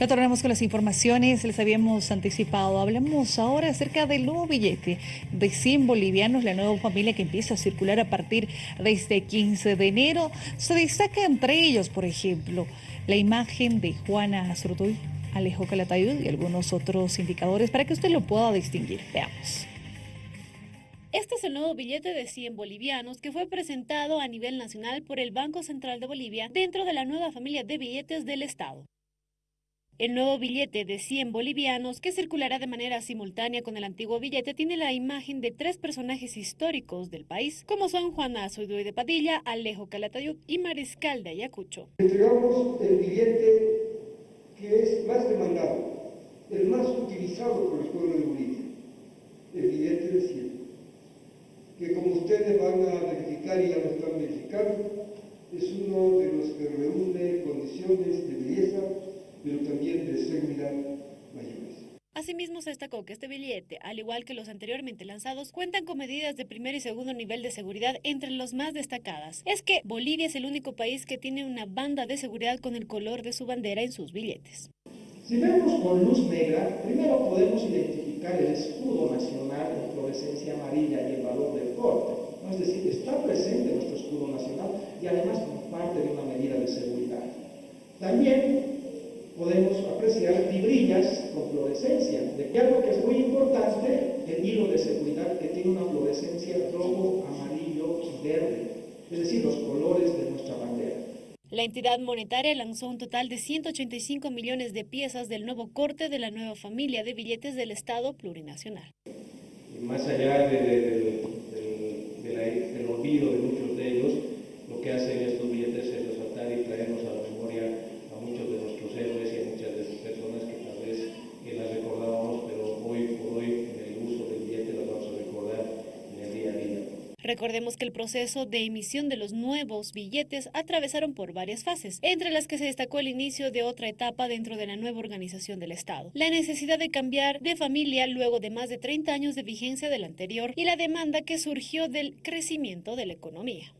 Retornamos con las informaciones, les habíamos anticipado. Hablamos ahora acerca del nuevo billete de 100 bolivianos, la nueva familia que empieza a circular a partir de este 15 de enero. Se destaca entre ellos, por ejemplo, la imagen de Juana Azurduy, Alejo Calatayud y algunos otros indicadores para que usted lo pueda distinguir. Veamos. Este es el nuevo billete de 100 bolivianos que fue presentado a nivel nacional por el Banco Central de Bolivia dentro de la nueva familia de billetes del Estado. El nuevo billete de 100 bolivianos, que circulará de manera simultánea con el antiguo billete, tiene la imagen de tres personajes históricos del país, como son Juana Azuidoy de Padilla, Alejo Calatayud y Mariscal de Ayacucho. Entregamos el billete que es más demandado, el más utilizado por el pueblo de Bolivia, el billete de 100, que como ustedes van a verificar y ya lo están verificando, es uno de los que reúne condiciones de belleza pero también de seguridad mayores. Asimismo, se destacó que este billete, al igual que los anteriormente lanzados, cuentan con medidas de primer y segundo nivel de seguridad entre los más destacadas. Es que Bolivia es el único país que tiene una banda de seguridad con el color de su bandera en sus billetes. Si vemos con luz negra, primero podemos identificar el escudo nacional en fluorescencia amarilla y el valor del corte. Es decir, está presente nuestro escudo nacional y además como parte de una medida de seguridad. También podemos apreciar fibrillas con fluorescencia. Y algo que es muy importante, el hilo de seguridad que tiene una fluorescencia rojo, amarillo y verde, es decir, los colores de nuestra bandera. La entidad monetaria lanzó un total de 185 millones de piezas del nuevo corte de la nueva familia de billetes del Estado plurinacional. más allá del olvido de muchos Recordemos que el proceso de emisión de los nuevos billetes atravesaron por varias fases, entre las que se destacó el inicio de otra etapa dentro de la nueva organización del Estado, la necesidad de cambiar de familia luego de más de 30 años de vigencia del anterior y la demanda que surgió del crecimiento de la economía.